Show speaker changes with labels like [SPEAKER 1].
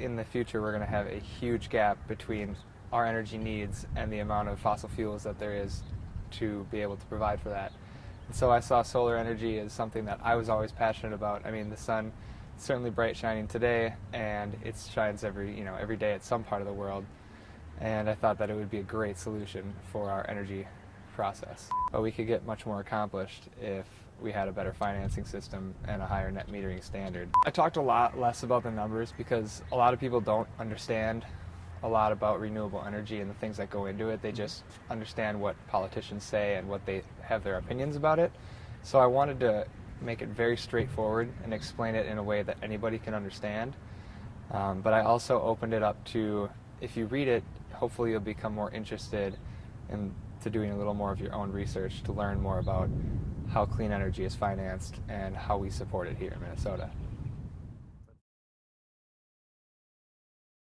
[SPEAKER 1] in the future we're going to have a huge gap between our energy needs and the amount of fossil fuels that there is to be able to provide for that. And so I saw solar energy as something that I was always passionate about. I mean, the sun is certainly bright shining today, and it shines every you know every day at some part of the world. And I thought that it would be a great solution for our energy process. But we could get much more accomplished if we had a better financing system and a higher net metering standard. I talked a lot less about the numbers because a lot of people don't understand a lot about renewable energy and the things that go into it. They just understand what politicians say and what they have their opinions about it. So I wanted to make it very straightforward and explain it in a way that anybody can understand. Um, but I also opened it up to, if you read it, hopefully you'll become more interested in to doing a little more of your own research to learn more about how clean energy is financed and how we support it here in Minnesota.